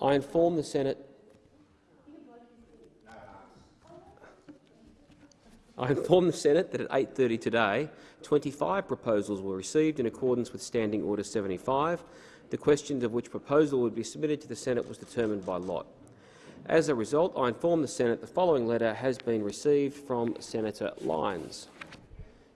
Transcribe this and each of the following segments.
I inform the Senate I inform the Senate that at 8.30 today, 25 proposals were received in accordance with Standing Order 75. The question of which proposal would be submitted to the Senate was determined by lot. As a result, I inform the Senate the following letter has been received from Senator Lyons.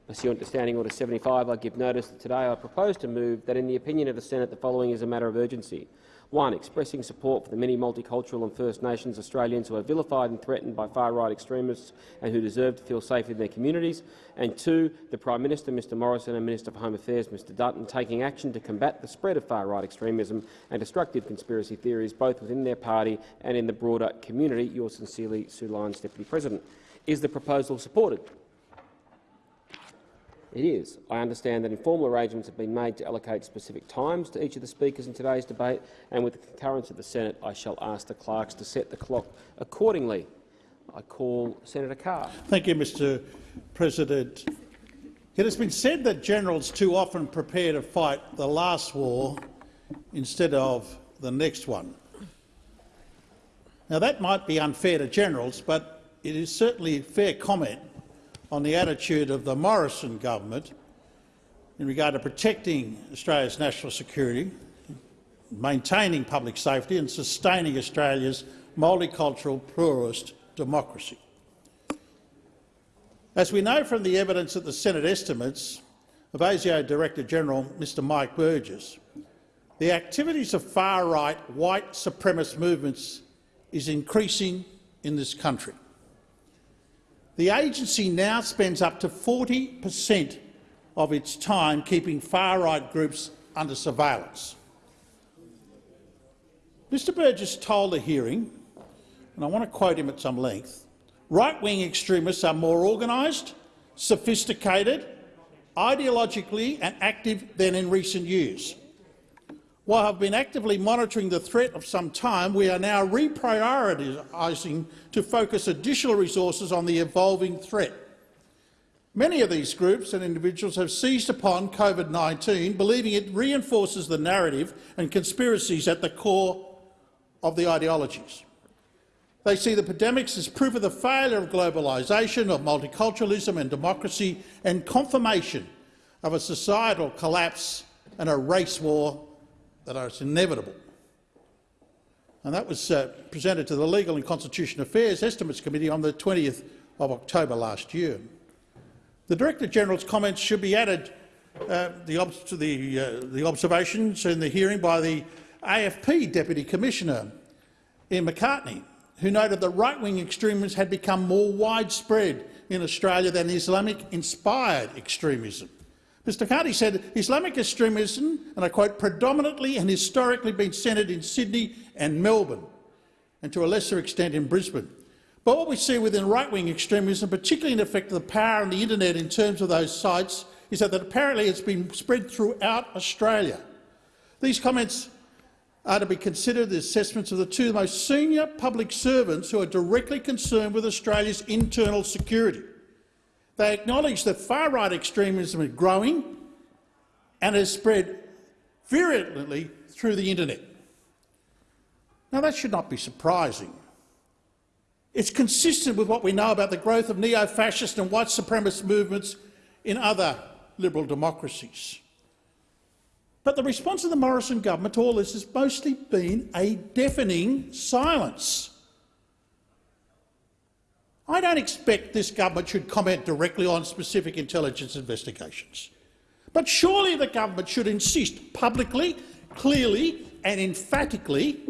Pursuant to Standing Order 75, I give notice that today I propose to move that in the opinion of the Senate the following is a matter of urgency. One, expressing support for the many multicultural and First Nations Australians who are vilified and threatened by far-right extremists and who deserve to feel safe in their communities. And two, the Prime Minister, Mr Morrison, and Minister for Home Affairs, Mr Dutton, taking action to combat the spread of far-right extremism and destructive conspiracy theories both within their party and in the broader community. Yours sincerely, Sue Lyons, Deputy President. Is the proposal supported? It is. I understand that informal arrangements have been made to allocate specific times to each of the speakers in today's debate, and with the concurrence of the Senate, I shall ask the clerks to set the clock accordingly. I call Senator Carr. Thank you, Mr President. It has been said that generals too often prepare to fight the last war instead of the next one. Now, that might be unfair to generals, but it is certainly fair comment on the attitude of the Morrison government in regard to protecting Australia's national security, maintaining public safety and sustaining Australia's multicultural pluralist democracy. As we know from the evidence at the Senate estimates of ASIO Director-General Mr Mike Burgess, the activities of far-right white supremacist movements is increasing in this country. The agency now spends up to 40 per cent of its time keeping far-right groups under surveillance. Mr Burgess told the hearing, and I want to quote him at some length, right-wing extremists are more organised, sophisticated, ideologically and active than in recent years. While I've been actively monitoring the threat of some time, we are now reprioritising to focus additional resources on the evolving threat. Many of these groups and individuals have seized upon COVID-19, believing it reinforces the narrative and conspiracies at the core of the ideologies. They see the pandemics as proof of the failure of globalisation, of multiculturalism and democracy, and confirmation of a societal collapse and a race war that are inevitable. And that was uh, presented to the Legal and Constitutional Affairs Estimates Committee on the 20th of October last year. The Director-General's comments should be added uh, the to the, uh, the observations in the hearing by the AFP Deputy Commissioner, Ian McCartney, who noted that right-wing extremism had become more widespread in Australia than Islamic-inspired extremism. Mr Carty said Islamic extremism, and I quote, predominantly and historically been centred in Sydney and Melbourne, and to a lesser extent in Brisbane. But what we see within right-wing extremism, particularly in effect of the power of the internet in terms of those sites, is that apparently it's been spread throughout Australia. These comments are to be considered the assessments of the two most senior public servants who are directly concerned with Australia's internal security. They acknowledge that far-right extremism is growing and has spread virulently through the internet. Now, that should not be surprising. It's consistent with what we know about the growth of neo-fascist and white supremacist movements in other liberal democracies. But the response of the Morrison government to all this has mostly been a deafening silence. I don't expect this government should comment directly on specific intelligence investigations. But surely the government should insist publicly, clearly and emphatically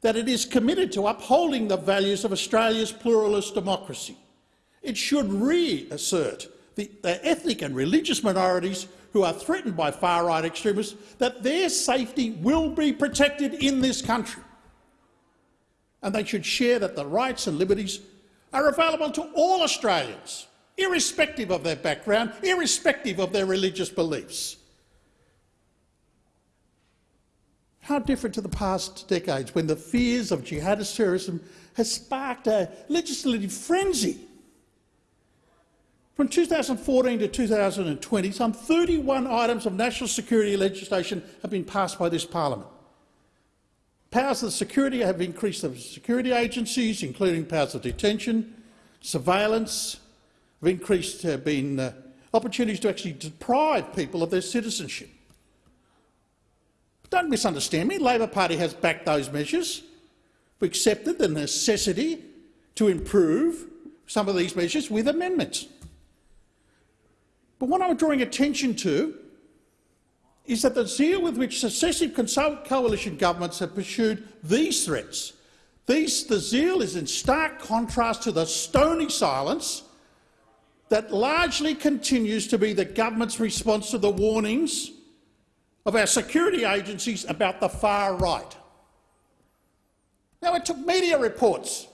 that it is committed to upholding the values of Australia's pluralist democracy. It should reassert the, the ethnic and religious minorities who are threatened by far-right extremists that their safety will be protected in this country. And they should share that the rights and liberties are available to all Australians, irrespective of their background, irrespective of their religious beliefs. How different to the past decades when the fears of jihadist terrorism has sparked a legislative frenzy. From 2014 to 2020, some 31 items of national security legislation have been passed by this parliament. Powers of security have increased the security agencies, including powers of detention, surveillance, have increased, have been uh, opportunities to actually deprive people of their citizenship. But don't misunderstand me. Labor Party has backed those measures. We accepted the necessity to improve some of these measures with amendments. But what I'm drawing attention to is that the zeal with which successive coalition governments have pursued these threats, these, the zeal is in stark contrast to the stony silence that largely continues to be the government's response to the warnings of our security agencies about the far right. Now, it took media reports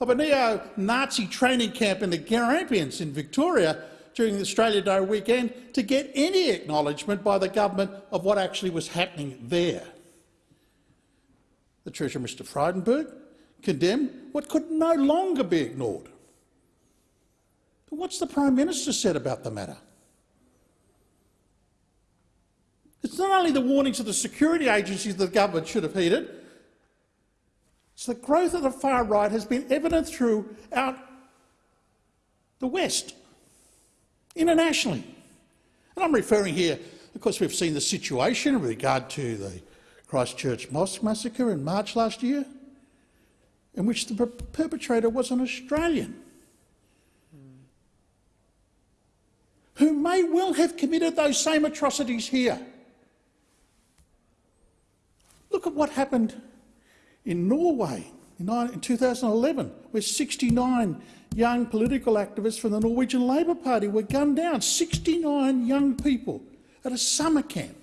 of a neo-Nazi training camp in the Grampians in Victoria during the Australia Day weekend to get any acknowledgement by the government of what actually was happening there. The Treasurer, Mr Frydenberg, condemned what could no longer be ignored. But what's the Prime Minister said about the matter? It's not only the warnings of the security agencies that the government should have heeded, it's the growth of the far right has been evident throughout the West internationally. And I'm referring here, of course, we've seen the situation with regard to the Christchurch Mosque massacre in March last year, in which the perpetrator was an Australian who may well have committed those same atrocities here. Look at what happened in Norway in 2011, where 69 young political activists from the Norwegian Labour Party were gunned down, 69 young people at a summer camp.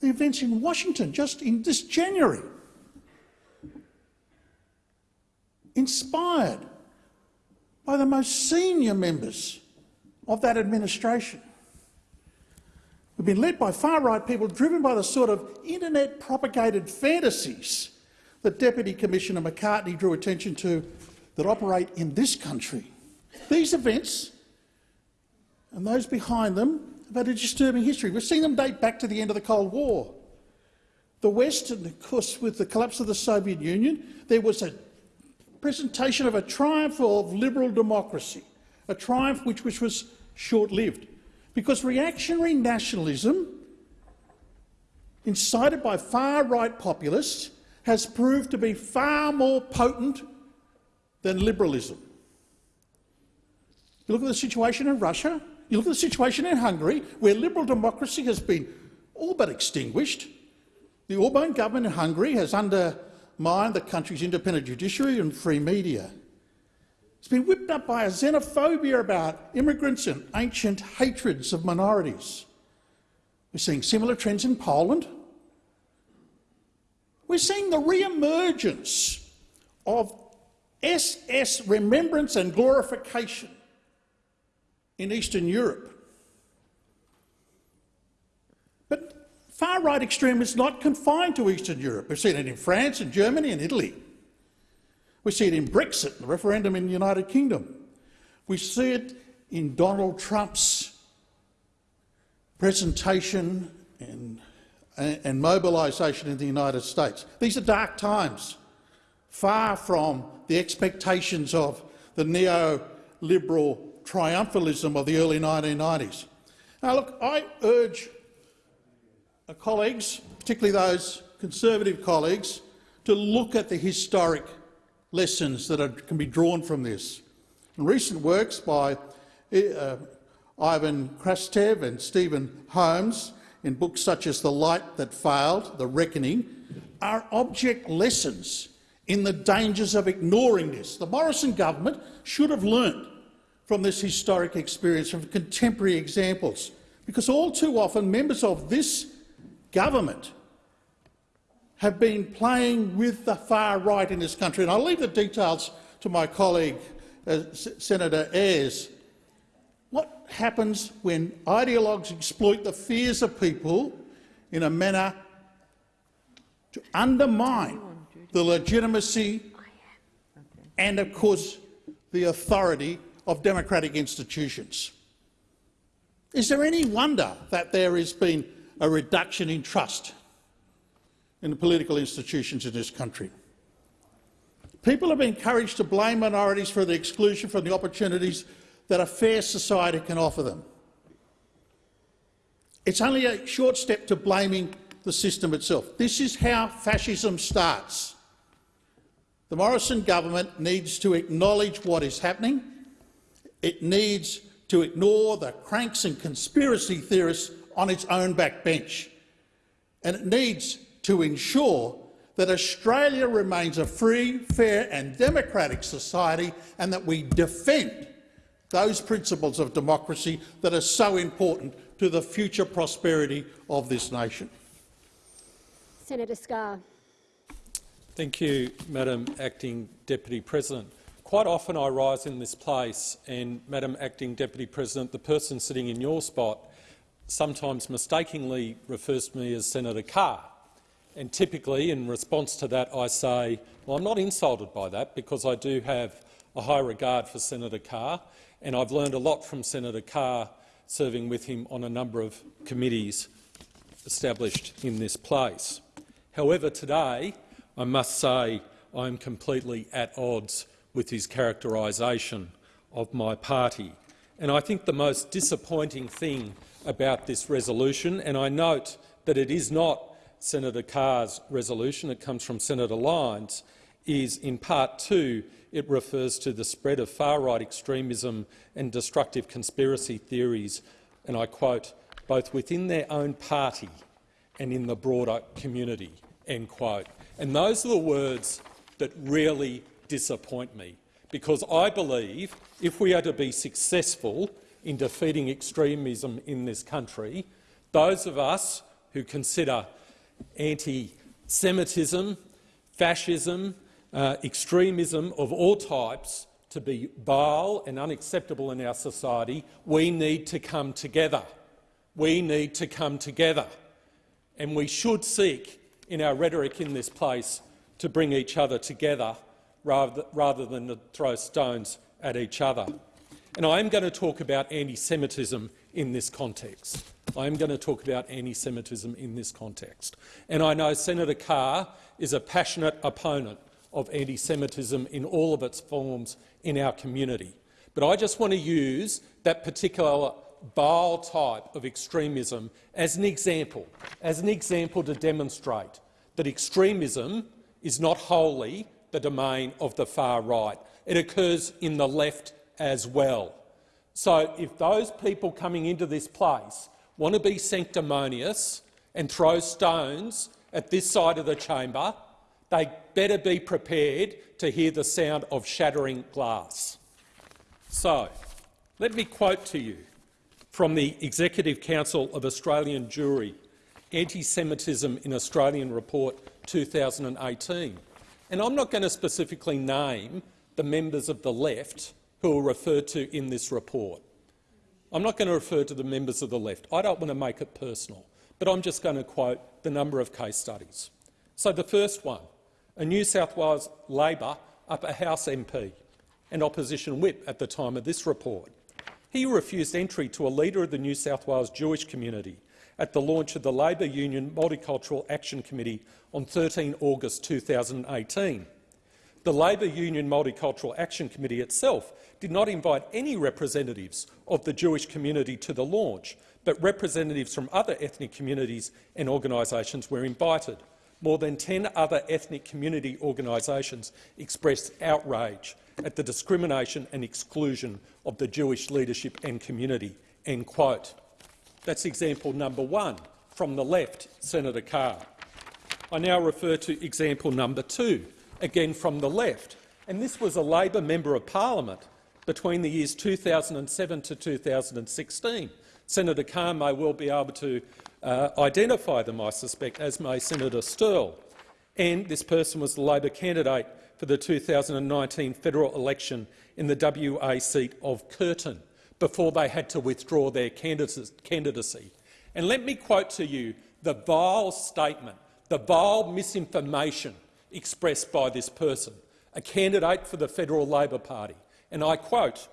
The events in Washington just in this January, inspired by the most senior members of that administration. We've been led by far-right people driven by the sort of internet-propagated fantasies that Deputy Commissioner McCartney drew attention to that operate in this country. These events and those behind them have had a disturbing history. We've seen them date back to the end of the Cold War. The West, and of course with the collapse of the Soviet Union, there was a presentation of a triumph of liberal democracy, a triumph which, which was short-lived, because reactionary nationalism incited by far-right populists has proved to be far more potent than liberalism. You look at the situation in Russia, you look at the situation in Hungary, where liberal democracy has been all but extinguished. The Orban government in Hungary has undermined the country's independent judiciary and free media. It's been whipped up by a xenophobia about immigrants and ancient hatreds of minorities. We're seeing similar trends in Poland, we're seeing the re-emergence of SS remembrance and glorification in Eastern Europe. But far-right extremism is not confined to Eastern Europe. We've seen it in France and Germany and Italy. We see it in Brexit, the referendum in the United Kingdom. We see it in Donald Trump's presentation and and mobilisation in the United States. These are dark times, far from the expectations of the neoliberal triumphalism of the early 1990s. Now, look, I urge colleagues, particularly those Conservative colleagues, to look at the historic lessons that are, can be drawn from this. In recent works by uh, Ivan Krastev and Stephen Holmes in books such as The Light That Failed, The Reckoning, are object lessons in the dangers of ignoring this. The Morrison government should have learnt from this historic experience, from contemporary examples, because all too often members of this government have been playing with the far right in this country. And I'll leave the details to my colleague, uh, Senator Ayres, happens when ideologues exploit the fears of people in a manner to undermine the legitimacy and, of course, the authority of democratic institutions? Is there any wonder that there has been a reduction in trust in the political institutions in this country. People have been encouraged to blame minorities for the exclusion from the opportunities that a fair society can offer them. It's only a short step to blaming the system itself. This is how fascism starts. The Morrison government needs to acknowledge what is happening. It needs to ignore the cranks and conspiracy theorists on its own backbench. And it needs to ensure that Australia remains a free, fair and democratic society and that we defend those principles of democracy that are so important to the future prosperity of this nation. Senator Scarr. Thank you, Madam Acting Deputy President. Quite often I rise in this place and, Madam Acting Deputy President, the person sitting in your spot sometimes mistakenly refers to me as Senator Carr. And typically, in response to that, I say, well, I'm not insulted by that because I do have a high regard for Senator Carr, and I've learned a lot from Senator Carr serving with him on a number of committees established in this place. However, today I must say I am completely at odds with his characterisation of my party. And I think the most disappointing thing about this resolution, and I note that it is not Senator Carr's resolution, it comes from Senator Lyons, is in part two it refers to the spread of far-right extremism and destructive conspiracy theories, and I quote, both within their own party and in the broader community, end quote. And those are the words that really disappoint me, because I believe if we are to be successful in defeating extremism in this country, those of us who consider anti-Semitism, fascism, uh, extremism of all types to be vile and unacceptable in our society, we need to come together. We need to come together. And we should seek, in our rhetoric in this place, to bring each other together rather, rather than to throw stones at each other. And I am going to talk about anti-Semitism in this context. I am going to talk about anti-Semitism in this context. And I know Senator Carr is a passionate opponent of anti-Semitism in all of its forms in our community. But I just want to use that particular vile type of extremism as an example, as an example to demonstrate that extremism is not wholly the domain of the far right. It occurs in the left as well. So if those people coming into this place want to be sanctimonious and throw stones at this side of the chamber, they better be prepared to hear the sound of shattering glass. So, let me quote to you from the Executive Council of Australian Jewry, Anti-Semitism in Australian Report 2018. And I'm not going to specifically name the members of the left who are referred to in this report. I'm not going to refer to the members of the left. I don't want to make it personal, but I'm just going to quote the number of case studies. So the first one, a New South Wales Labor upper house MP and opposition whip at the time of this report. He refused entry to a leader of the New South Wales Jewish community at the launch of the Labor Union Multicultural Action Committee on 13 August 2018. The Labor Union Multicultural Action Committee itself did not invite any representatives of the Jewish community to the launch, but representatives from other ethnic communities and organisations were invited. More than 10 other ethnic community organisations expressed outrage at the discrimination and exclusion of the Jewish leadership and community. End quote. That's example number one from the left, Senator Carr. I now refer to example number two, again from the left, and this was a Labor member of parliament between the years 2007 to 2016. Senator Carr may well be able to uh, identify them, I suspect, as may Senator Sterle. And this person was the Labor candidate for the 2019 federal election in the WA seat of Curtin before they had to withdraw their candidacy. And let me quote to you the vile statement, the vile misinformation expressed by this person, a candidate for the Federal Labor Party and I quote,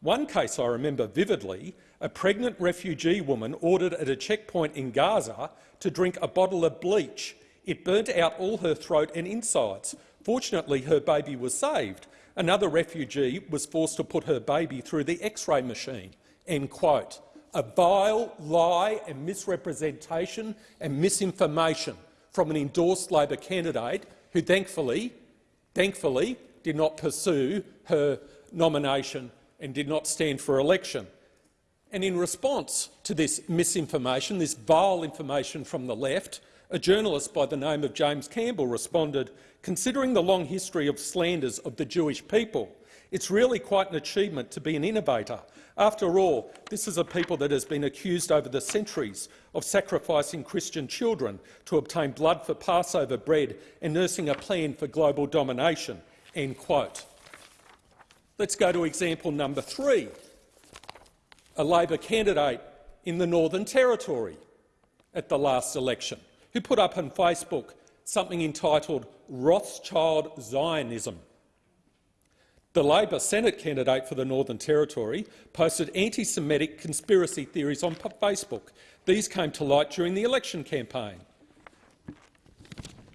one case I remember vividly, a pregnant refugee woman ordered at a checkpoint in Gaza to drink a bottle of bleach It burnt out all her throat and insides. Fortunately, her baby was saved. Another refugee was forced to put her baby through the X-ray machine." End quote. A vile lie and misrepresentation and misinformation from an endorsed Labor candidate who thankfully, thankfully did not pursue her nomination and did not stand for election. And in response to this misinformation, this vile information from the left, a journalist by the name of James Campbell responded, considering the long history of slanders of the Jewish people, it's really quite an achievement to be an innovator. After all, this is a people that has been accused over the centuries of sacrificing Christian children to obtain blood for Passover bread and nursing a plan for global domination. End quote. Let's go to example number three, a Labor candidate in the Northern Territory at the last election who put up on Facebook something entitled Rothschild Zionism. The Labor Senate candidate for the Northern Territory posted anti-Semitic conspiracy theories on Facebook. These came to light during the election campaign.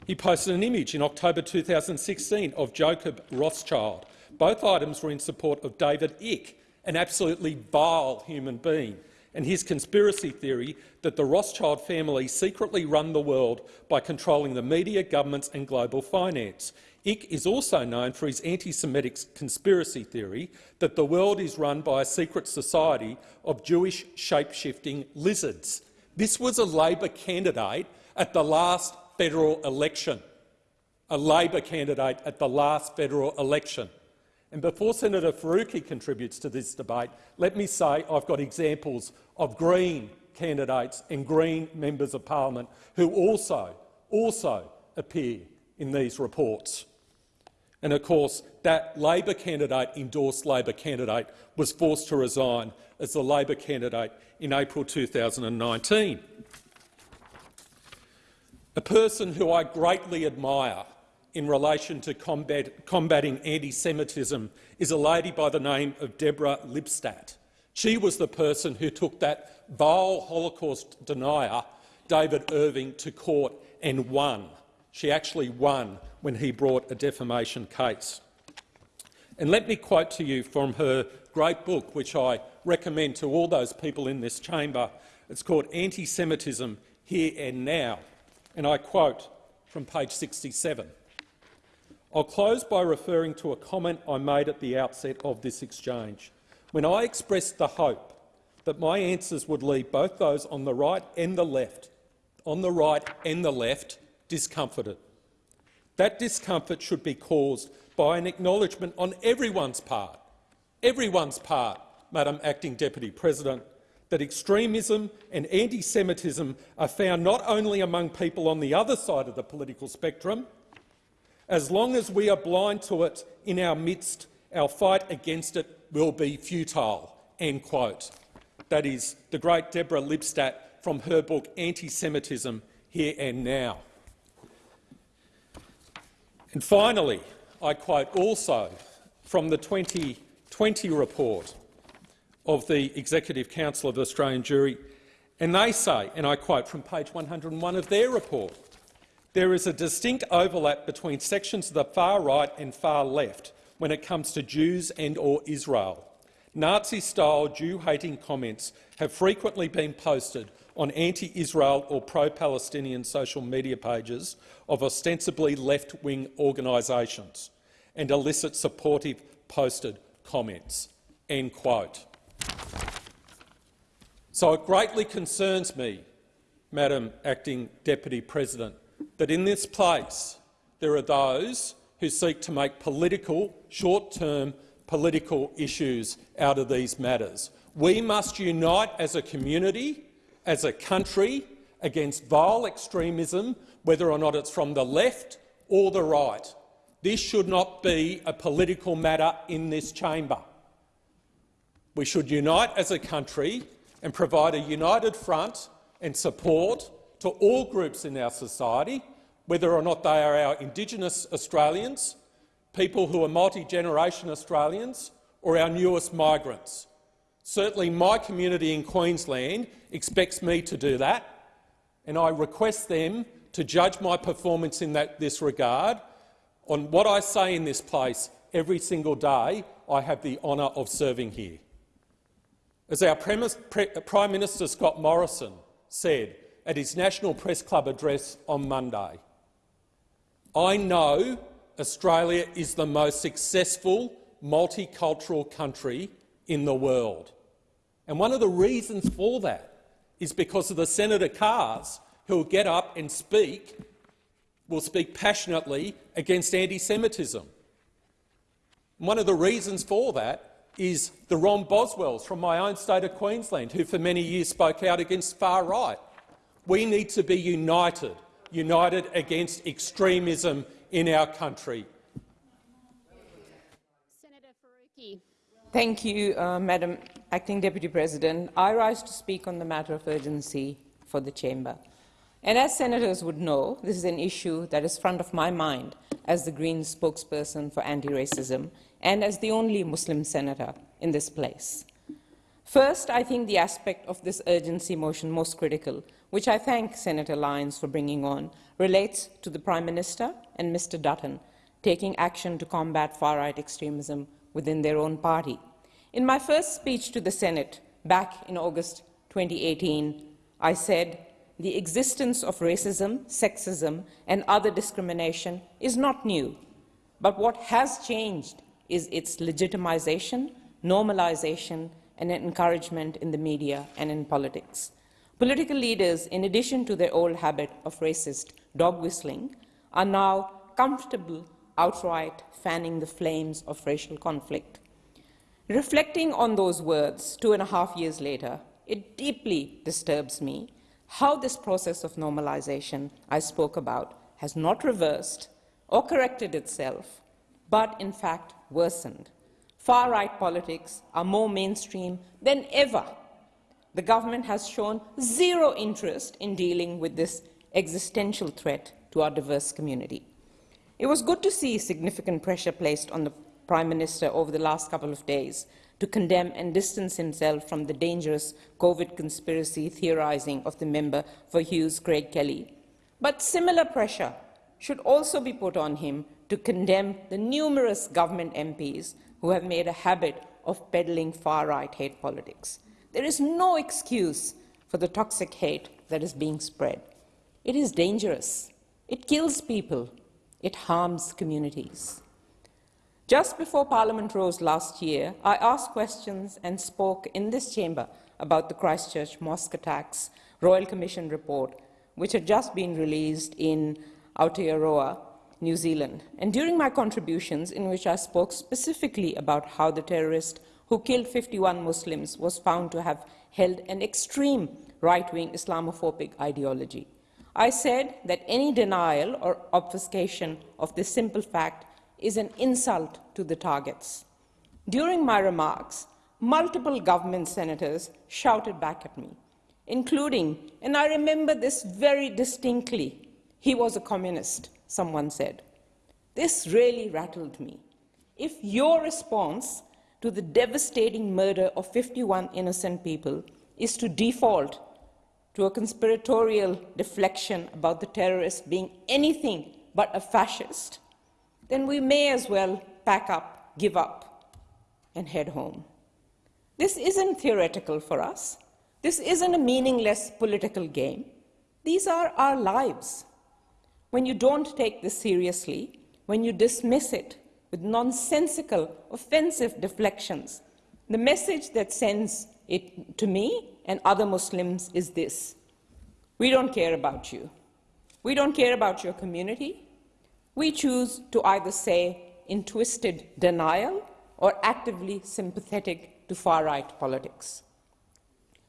He posted an image in October 2016 of Jacob Rothschild. Both items were in support of David Icke, an absolutely vile human being and his conspiracy theory that the Rothschild family secretly run the world by controlling the media, governments and global finance. Icke is also known for his anti-Semitic conspiracy theory that the world is run by a secret society of Jewish shape-shifting lizards. This was a Labor candidate at the last federal election. A Labor candidate at the last federal election. And before Senator Faruqi contributes to this debate, let me say I've got examples of Green candidates and Green members of parliament who also, also appear in these reports. And of course, that Labor candidate, endorsed Labor candidate, was forced to resign as the Labor candidate in April 2019. A person who I greatly admire in relation to combat, combating anti-Semitism is a lady by the name of Deborah Lipstadt. She was the person who took that vile Holocaust denier, David Irving, to court and won. She actually won when he brought a defamation case. And let me quote to you from her great book, which I recommend to all those people in this chamber. It's called Anti-Semitism Here and Now, and I quote from page 67. I'll close by referring to a comment I made at the outset of this exchange, when I expressed the hope that my answers would leave both those on the right and the left, on the right and the left, discomforted. That discomfort should be caused by an acknowledgement on everyone's part, everyone's part, Madam Acting Deputy President, that extremism and anti-Semitism are found not only among people on the other side of the political spectrum, as long as we are blind to it in our midst, our fight against it will be futile." End quote. That is the great Deborah Lipstadt from her book Anti-Semitism Here and Now. And finally, I quote also from the 2020 report of the Executive Council of the Australian Jewry, and they say, and I quote from page 101 of their report, there is a distinct overlap between sections of the far right and far left when it comes to Jews and or Israel. Nazi-style Jew-hating comments have frequently been posted on anti-Israel or pro-Palestinian social media pages of ostensibly left-wing organisations and elicit supportive posted comments." End quote. So it greatly concerns me, Madam Acting Deputy President, that in this place there are those who seek to make political, short-term political issues out of these matters. We must unite as a community, as a country, against vile extremism, whether or not it's from the left or the right. This should not be a political matter in this chamber. We should unite as a country and provide a united front and support to all groups in our society, whether or not they are our Indigenous Australians, people who are multi-generation Australians, or our newest migrants. Certainly my community in Queensland expects me to do that, and I request them to judge my performance in that, this regard on what I say in this place every single day I have the honour of serving here. As our Prime Minister Scott Morrison said at his National Press Club address on Monday, I know Australia is the most successful multicultural country in the world. And one of the reasons for that is because of the Senator Carrs who will get up and speak, will speak passionately against anti-Semitism. One of the reasons for that is the Ron Boswells from my own state of Queensland, who for many years spoke out against far right. We need to be united, united against extremism in our country. Senator Faruqi. Thank you, uh, Madam Acting Deputy President. I rise to speak on the matter of urgency for the chamber. And as senators would know, this is an issue that is front of my mind as the Greens spokesperson for anti-racism and as the only Muslim senator in this place. First, I think the aspect of this urgency motion most critical, which I thank Senator Lyons for bringing on, relates to the Prime Minister and Mr Dutton taking action to combat far-right extremism within their own party. In my first speech to the Senate back in August 2018, I said the existence of racism, sexism and other discrimination is not new. But what has changed is its legitimization, normalization and encouragement in the media and in politics. Political leaders, in addition to their old habit of racist dog whistling, are now comfortable outright fanning the flames of racial conflict. Reflecting on those words two and a half years later, it deeply disturbs me how this process of normalization I spoke about has not reversed or corrected itself, but in fact worsened. Far-right politics are more mainstream than ever. The government has shown zero interest in dealing with this existential threat to our diverse community. It was good to see significant pressure placed on the Prime Minister over the last couple of days to condemn and distance himself from the dangerous COVID conspiracy theorizing of the member for Hughes, Craig Kelly. But similar pressure should also be put on him to condemn the numerous government MPs who have made a habit of peddling far-right hate politics. There is no excuse for the toxic hate that is being spread. It is dangerous. It kills people. It harms communities. Just before Parliament rose last year, I asked questions and spoke in this chamber about the Christchurch mosque attacks Royal Commission report, which had just been released in Aotearoa, New Zealand. And during my contributions, in which I spoke specifically about how the terrorist who killed 51 Muslims was found to have held an extreme right-wing Islamophobic ideology, I said that any denial or obfuscation of this simple fact is an insult to the targets. During my remarks, multiple government senators shouted back at me, including, and I remember this very distinctly, he was a communist, someone said. This really rattled me. If your response to the devastating murder of 51 innocent people is to default to a conspiratorial deflection about the terrorist being anything but a fascist, then we may as well pack up, give up, and head home. This isn't theoretical for us. This isn't a meaningless political game. These are our lives. When you don't take this seriously, when you dismiss it with nonsensical, offensive deflections, the message that sends it to me and other Muslims is this. We don't care about you. We don't care about your community. We choose to either say in twisted denial or actively sympathetic to far-right politics.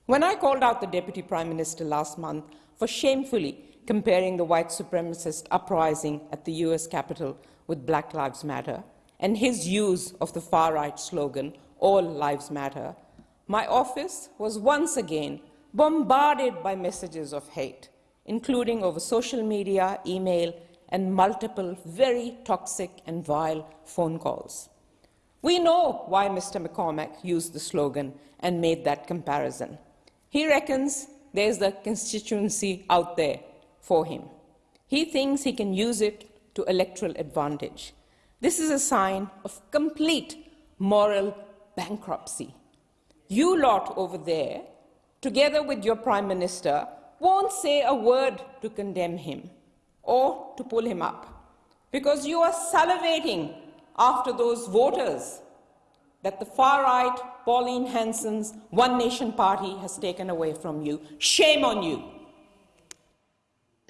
When I called out the Deputy Prime Minister last month for shamefully comparing the white supremacist uprising at the US Capitol with Black Lives Matter and his use of the far-right slogan, All Lives Matter, my office was once again bombarded by messages of hate, including over social media, email, and multiple very toxic and vile phone calls. We know why Mr. McCormack used the slogan and made that comparison. He reckons there's a constituency out there for him. He thinks he can use it to electoral advantage. This is a sign of complete moral bankruptcy. You lot over there, together with your Prime Minister, won't say a word to condemn him or to pull him up because you are salivating after those voters that the far right, Pauline Hanson's One Nation Party has taken away from you. Shame on you.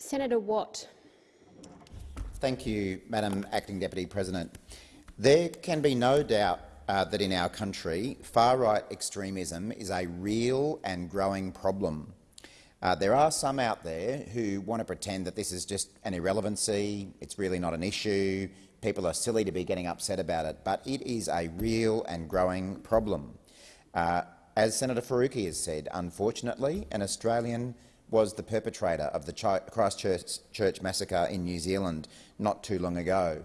Senator Watt. Thank you, Madam Acting Deputy President. There can be no doubt uh, that in our country, far-right extremism is a real and growing problem. Uh, there are some out there who want to pretend that this is just an irrelevancy, it's really not an issue, people are silly to be getting upset about it, but it is a real and growing problem. Uh, as Senator Faruqi has said, unfortunately, an Australian was the perpetrator of the Christchurch Church massacre in New Zealand not too long ago.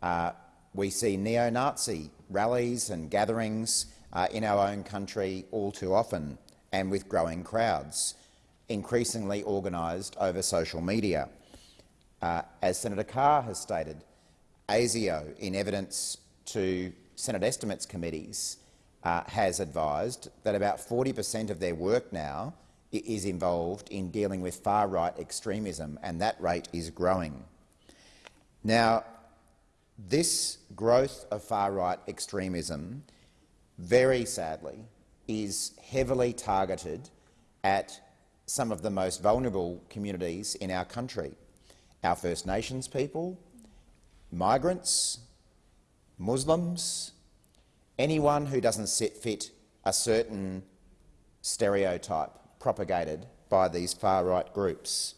Uh, we see neo-Nazi rallies and gatherings uh, in our own country all too often and with growing crowds, increasingly organised over social media. Uh, as Senator Carr has stated, ASIO, in evidence to Senate estimates committees, uh, has advised that about 40 per cent of their work now is involved in dealing with far-right extremism, and that rate is growing. Now, this growth of far-right extremism, very sadly, is heavily targeted at some of the most vulnerable communities in our country, our First Nations people, migrants, Muslims, anyone who doesn't fit a certain stereotype propagated by these far-right groups.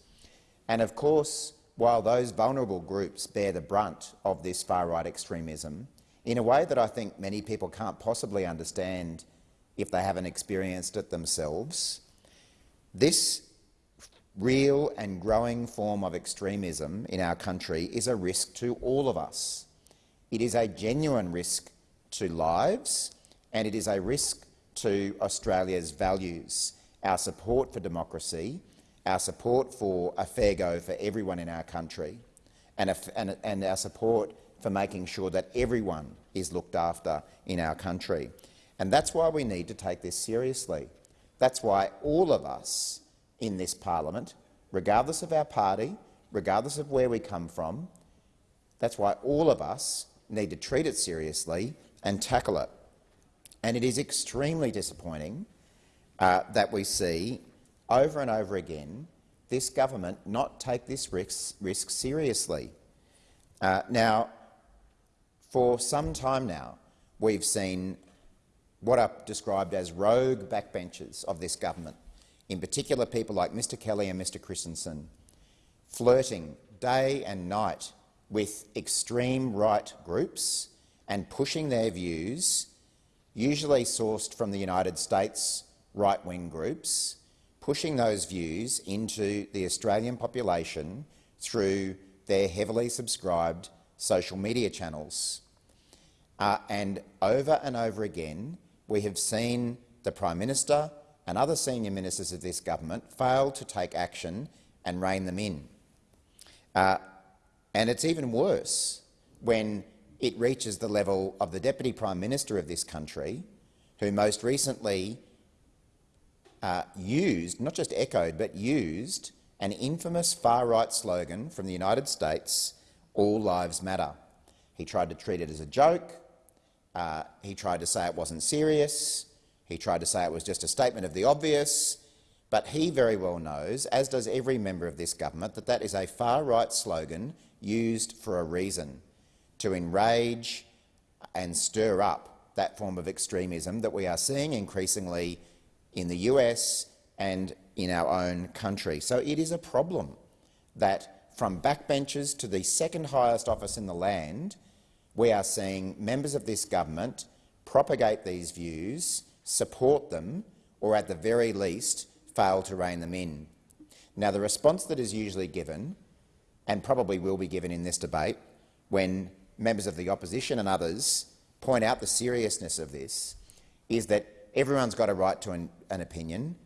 And of course, while those vulnerable groups bear the brunt of this far-right extremism, in a way that I think many people can't possibly understand if they haven't experienced it themselves, this real and growing form of extremism in our country is a risk to all of us. It is a genuine risk to lives and it is a risk to Australia's values our support for democracy, our support for a fair go for everyone in our country, and, a, and, and our support for making sure that everyone is looked after in our country. And that's why we need to take this seriously. That's why all of us in this parliament, regardless of our party, regardless of where we come from, that's why all of us need to treat it seriously and tackle it. And it is extremely disappointing uh, that we see over and over again this government not take this risk, risk seriously. Uh, now, for some time now, we've seen what are described as rogue backbenchers of this government, in particular people like Mr Kelly and Mr Christensen, flirting day and night with extreme right groups and pushing their views, usually sourced from the United States right-wing groups, pushing those views into the Australian population through their heavily subscribed social media channels. Uh, and over and over again, we have seen the Prime Minister and other senior ministers of this government fail to take action and rein them in. Uh, and it's even worse when it reaches the level of the Deputy Prime Minister of this country, who most recently uh, used, not just echoed, but used an infamous far-right slogan from the United States, All Lives Matter. He tried to treat it as a joke. Uh, he tried to say it wasn't serious. He tried to say it was just a statement of the obvious. But he very well knows, as does every member of this government, that that is a far-right slogan used for a reason, to enrage and stir up that form of extremism that we are seeing increasingly in the US and in our own country. So it is a problem that from backbenchers to the second highest office in the land, we are seeing members of this government propagate these views, support them, or at the very least fail to rein them in. Now, the response that is usually given, and probably will be given in this debate, when members of the opposition and others point out the seriousness of this, is that Everyone's got a right to an, an opinion.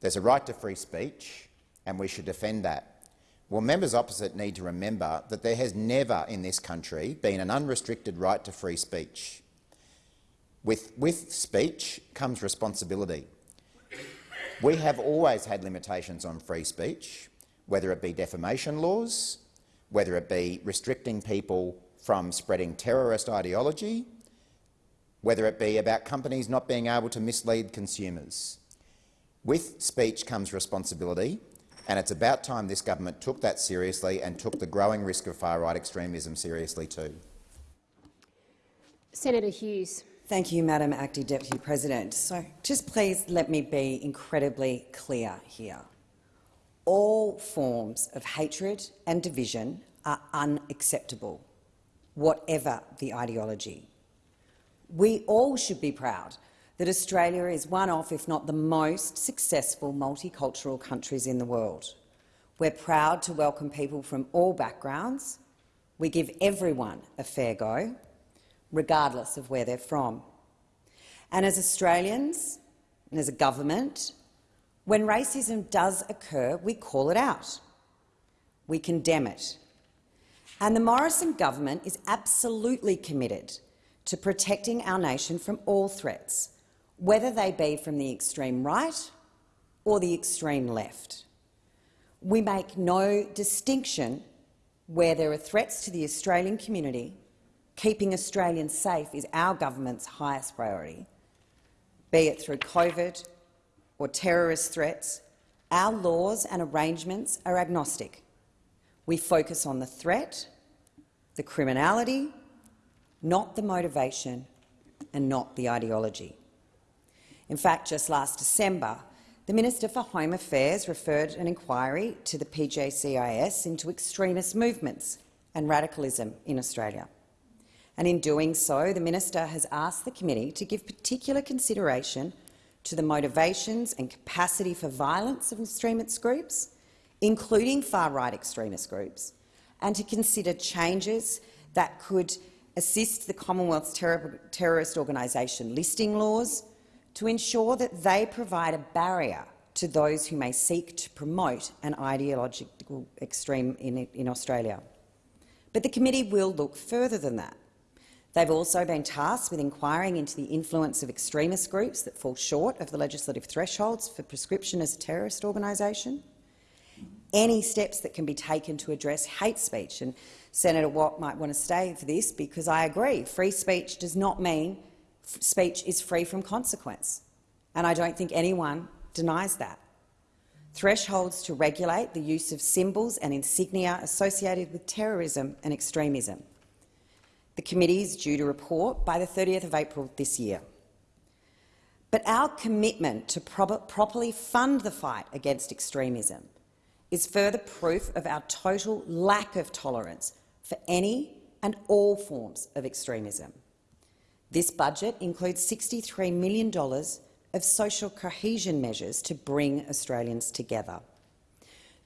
There's a right to free speech, and we should defend that. Well, members opposite need to remember that there has never in this country been an unrestricted right to free speech. With, with speech comes responsibility. We have always had limitations on free speech, whether it be defamation laws, whether it be restricting people from spreading terrorist ideology, whether it be about companies not being able to mislead consumers. With speech comes responsibility, and it's about time this government took that seriously and took the growing risk of far-right extremism seriously too. Senator Hughes. Thank you, Madam Acting Deputy President. So just please let me be incredibly clear here. All forms of hatred and division are unacceptable, whatever the ideology. We all should be proud that Australia is one of, if not the most successful multicultural countries in the world. We're proud to welcome people from all backgrounds. We give everyone a fair go, regardless of where they're from. And as Australians and as a government, when racism does occur, we call it out. We condemn it. And the Morrison government is absolutely committed to protecting our nation from all threats, whether they be from the extreme right or the extreme left. We make no distinction where there are threats to the Australian community. Keeping Australians safe is our government's highest priority, be it through COVID or terrorist threats. Our laws and arrangements are agnostic. We focus on the threat, the criminality, not the motivation and not the ideology. In fact, just last December, the Minister for Home Affairs referred an inquiry to the PJCIS into extremist movements and radicalism in Australia. And in doing so, the minister has asked the committee to give particular consideration to the motivations and capacity for violence of extremist groups, including far-right extremist groups, and to consider changes that could assist the Commonwealth's terror terrorist organisation listing laws to ensure that they provide a barrier to those who may seek to promote an ideological extreme in, in Australia. But the committee will look further than that. They've also been tasked with inquiring into the influence of extremist groups that fall short of the legislative thresholds for prescription as a terrorist organisation, any steps that can be taken to address hate speech. And Senator Watt might want to stay for this because I agree, free speech does not mean speech is free from consequence, and I don't think anyone denies that. Thresholds to regulate the use of symbols and insignia associated with terrorism and extremism. The committee is due to report by the 30th of April this year. But our commitment to pro properly fund the fight against extremism is further proof of our total lack of tolerance for any and all forms of extremism. This budget includes $63 million of social cohesion measures to bring Australians together.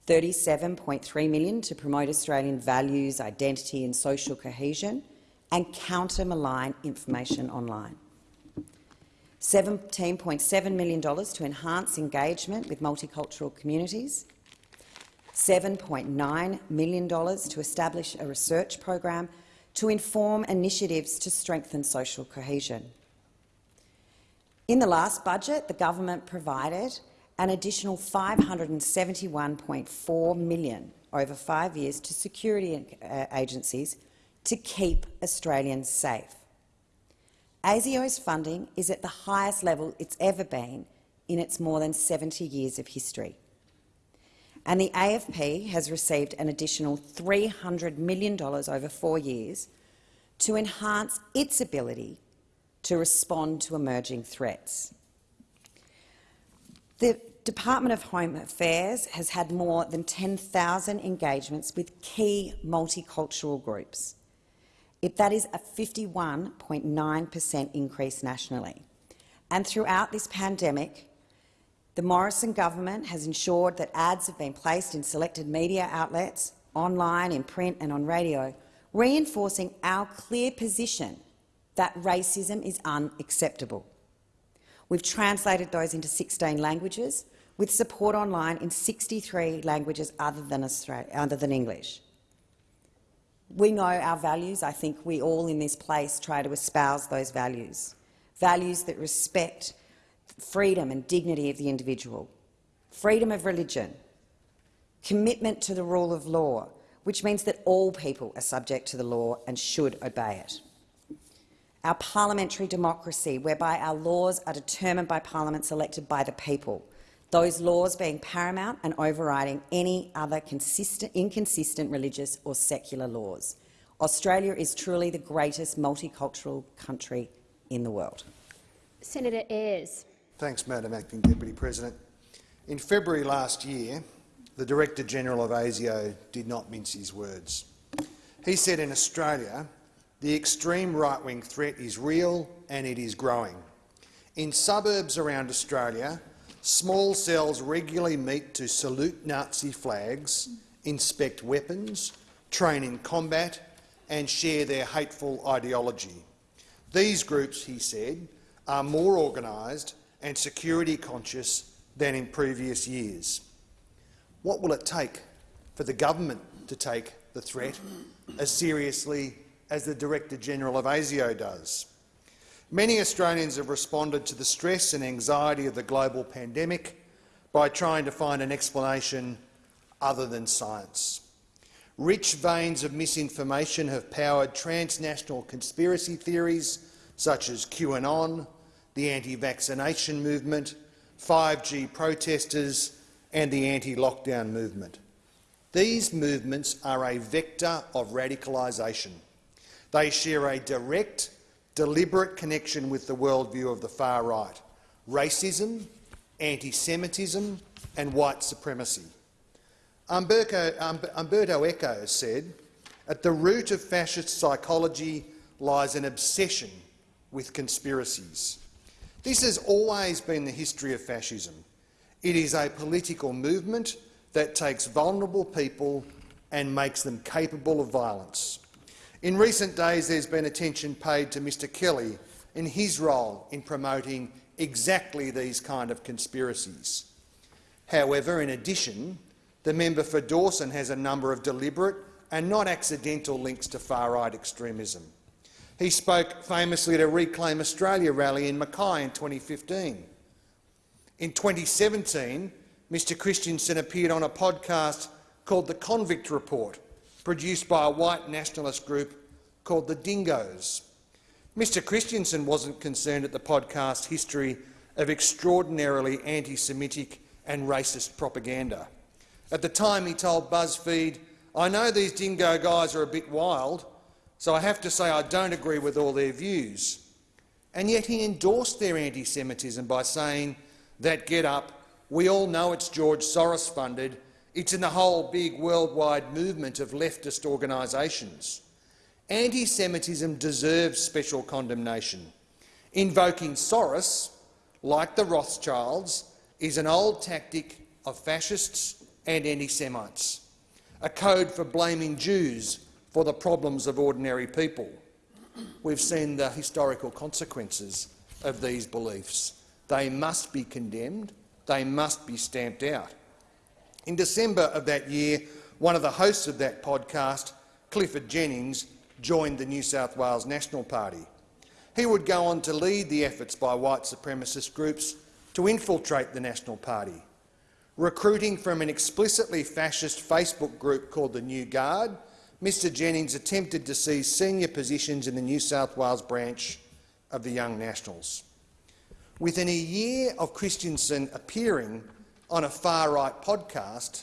37.3 million to promote Australian values, identity and social cohesion and counter malign information online. $17.7 million to enhance engagement with multicultural communities, $7.9 million to establish a research program to inform initiatives to strengthen social cohesion. In the last budget, the government provided an additional 571.4 million over five years to security uh, agencies to keep Australians safe. ASIO's funding is at the highest level it's ever been in its more than 70 years of history and the AFP has received an additional $300 million over four years to enhance its ability to respond to emerging threats. The Department of Home Affairs has had more than 10,000 engagements with key multicultural groups. If that is a 51.9 per cent increase nationally. And throughout this pandemic, the Morrison government has ensured that ads have been placed in selected media outlets, online, in print and on radio, reinforcing our clear position that racism is unacceptable. We've translated those into 16 languages. with support online in 63 languages other than, other than English. We know our values. I think we all in this place try to espouse those values, values that respect freedom and dignity of the individual, freedom of religion, commitment to the rule of law, which means that all people are subject to the law and should obey it. Our parliamentary democracy, whereby our laws are determined by parliaments elected by the people, those laws being paramount and overriding any other inconsistent religious or secular laws. Australia is truly the greatest multicultural country in the world. Senator Ayres. Thanks, Madam Acting Deputy President. In February last year, the Director-General of ASIO did not mince his words. He said in Australia, the extreme right-wing threat is real and it is growing. In suburbs around Australia, small cells regularly meet to salute Nazi flags, inspect weapons, train in combat and share their hateful ideology. These groups, he said, are more organised and security conscious than in previous years. What will it take for the government to take the threat as seriously as the Director-General of ASIO does? Many Australians have responded to the stress and anxiety of the global pandemic by trying to find an explanation other than science. Rich veins of misinformation have powered transnational conspiracy theories such as QAnon, the anti-vaccination movement, 5G protesters and the anti-lockdown movement. These movements are a vector of radicalisation. They share a direct, deliberate connection with the worldview of the far right, racism, anti-Semitism and white supremacy. Umberto, um, Umberto Eco said, at the root of fascist psychology lies an obsession with conspiracies. This has always been the history of fascism. It is a political movement that takes vulnerable people and makes them capable of violence. In recent days, there's been attention paid to Mr Kelly in his role in promoting exactly these kind of conspiracies. However, in addition, the member for Dawson has a number of deliberate and not accidental links to far-right extremism. He spoke famously at a Reclaim Australia rally in Mackay in 2015. In 2017, Mr Christensen appeared on a podcast called The Convict Report, produced by a white nationalist group called the Dingoes. Mr Christensen wasn't concerned at the podcast's history of extraordinarily anti-Semitic and racist propaganda. At the time he told BuzzFeed, I know these dingo guys are a bit wild, so I have to say I don't agree with all their views. And yet he endorsed their anti-Semitism by saying that get up. We all know it's George Soros funded. It's in the whole big worldwide movement of leftist organisations. Anti-Semitism deserves special condemnation. Invoking Soros, like the Rothschilds, is an old tactic of fascists and anti-Semites, a code for blaming Jews for the problems of ordinary people. We've seen the historical consequences of these beliefs. They must be condemned. They must be stamped out. In December of that year, one of the hosts of that podcast, Clifford Jennings, joined the New South Wales National Party. He would go on to lead the efforts by white supremacist groups to infiltrate the National Party, recruiting from an explicitly fascist Facebook group called the New Guard. Mr Jennings attempted to seize senior positions in the New South Wales branch of the Young Nationals. Within a year of Christensen appearing on a far-right podcast,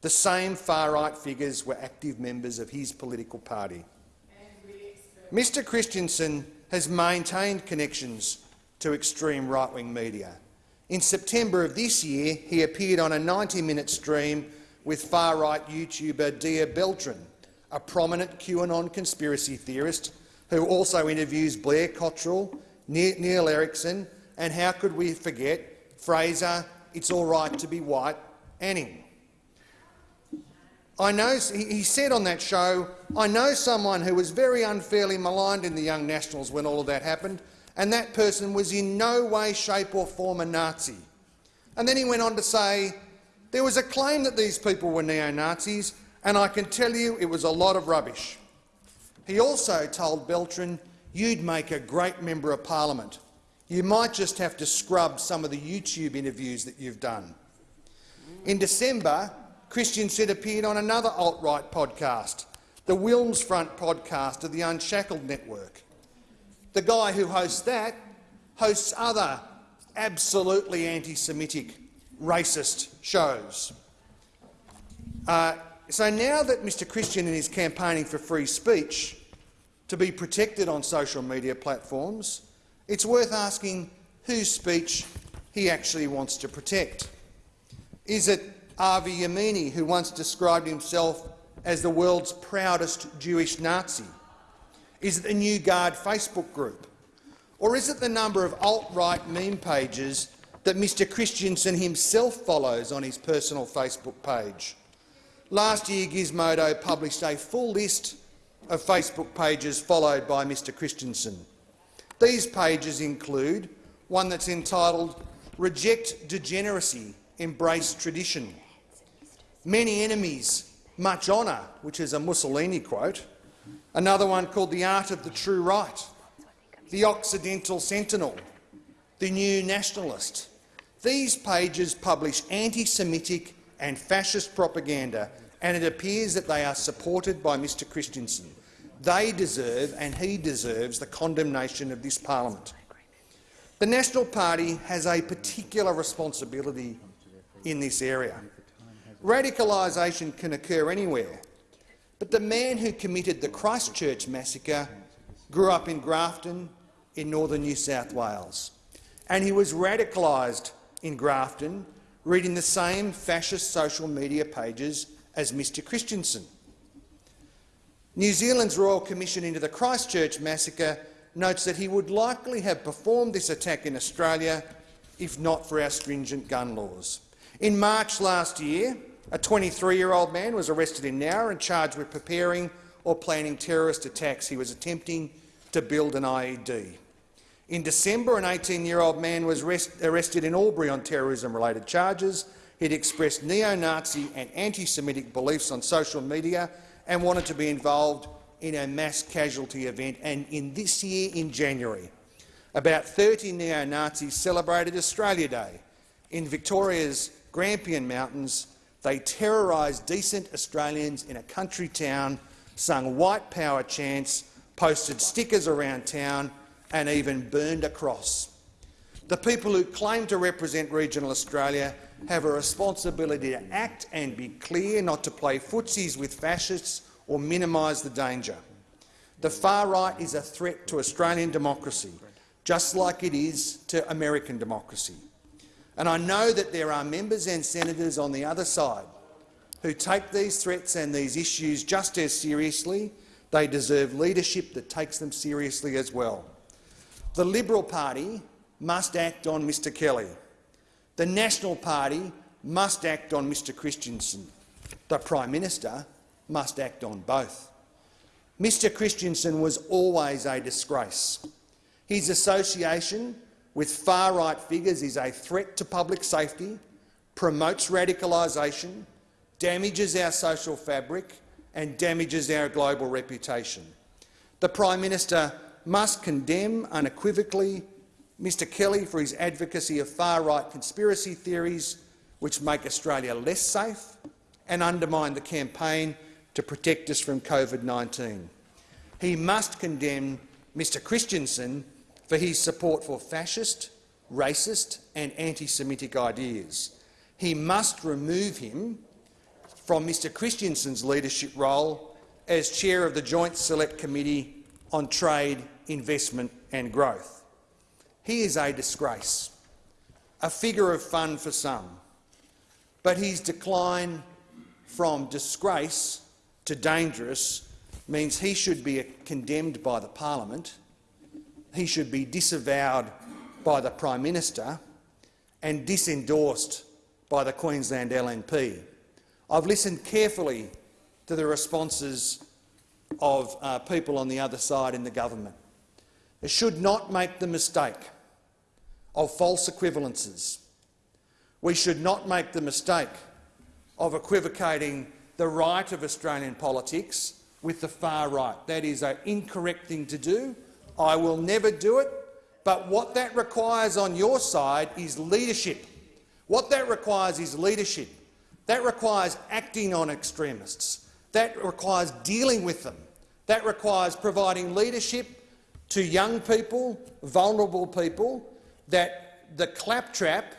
the same far-right figures were active members of his political party. Mr Christensen has maintained connections to extreme right-wing media. In September of this year, he appeared on a 90-minute stream with far-right YouTuber Dia Beltran, a prominent QAnon conspiracy theorist who also interviews Blair Cottrell, Neil Erikson and how could we forget Fraser, it's all right to be white, Anning. I know, he said on that show, I know someone who was very unfairly maligned in the Young Nationals when all of that happened, and that person was in no way, shape or form a Nazi. And then he went on to say, there was a claim that these people were neo-Nazis, and I can tell you it was a lot of rubbish. He also told Beltran, you'd make a great member of parliament. You might just have to scrub some of the YouTube interviews that you've done. In December, Christensen appeared on another alt-right podcast, the Wilms Front podcast of the Unshackled Network. The guy who hosts that hosts other absolutely anti-Semitic, racist shows. Uh, so now that Mr Christian is campaigning for free speech to be protected on social media platforms, it's worth asking whose speech he actually wants to protect. Is it Avi Yamini, who once described himself as the world's proudest Jewish Nazi? Is it the New Guard Facebook group? Or is it the number of alt-right meme pages that Mr Christensen himself follows on his personal Facebook page? Last year, Gizmodo published a full list of Facebook pages followed by Mr Christensen. These pages include one that's entitled Reject Degeneracy, Embrace Tradition, Many Enemies, Much Honour, which is a Mussolini quote, another one called The Art of the True Right, The Occidental Sentinel, The New Nationalist. These pages publish anti-Semitic and fascist propaganda, and it appears that they are supported by Mr Christensen. They deserve, and he deserves, the condemnation of this parliament. The National Party has a particular responsibility in this area. Radicalisation can occur anywhere, but the man who committed the Christchurch massacre grew up in Grafton in northern New South Wales, and he was radicalised in Grafton reading the same fascist social media pages as Mr Christensen. New Zealand's Royal Commission into the Christchurch massacre notes that he would likely have performed this attack in Australia if not for our stringent gun laws. In March last year, a 23-year-old man was arrested in Nowra and charged with preparing or planning terrorist attacks. He was attempting to build an IED. In December, an 18-year-old man was arrested in Albury on terrorism-related charges. He'd expressed neo-Nazi and anti-Semitic beliefs on social media and wanted to be involved in a mass casualty event. And in this year, in January, about 30 neo-Nazis celebrated Australia Day. In Victoria's Grampian Mountains, they terrorised decent Australians in a country town, sung white power chants, posted stickers around town and even burned a cross. The people who claim to represent regional Australia have a responsibility to act and be clear not to play footsies with fascists or minimise the danger. The far right is a threat to Australian democracy, just like it is to American democracy. And I know that there are members and senators on the other side who take these threats and these issues just as seriously. They deserve leadership that takes them seriously as well. The Liberal Party must act on Mr Kelly. The National Party must act on Mr Christensen. The Prime Minister must act on both. Mr Christensen was always a disgrace. His association with far-right figures is a threat to public safety, promotes radicalisation, damages our social fabric and damages our global reputation. The Prime Minister must condemn unequivocally Mr Kelly for his advocacy of far-right conspiracy theories which make Australia less safe and undermine the campaign to protect us from COVID-19. He must condemn Mr Christensen for his support for fascist, racist and anti-Semitic ideas. He must remove him from Mr Christensen's leadership role as chair of the Joint Select Committee on Trade, Investment and Growth. He is a disgrace, a figure of fun for some, but his decline from disgrace to dangerous means he should be condemned by the parliament, he should be disavowed by the Prime Minister and disendorsed by the Queensland LNP. I've listened carefully to the responses of uh, people on the other side in the government. It should not make the mistake of false equivalences. We should not make the mistake of equivocating the right of Australian politics with the far right. That is an incorrect thing to do. I will never do it. But what that requires on your side is leadership. What that requires is leadership. That requires acting on extremists. That requires dealing with them. That requires providing leadership to young people, vulnerable people, that the claptrap,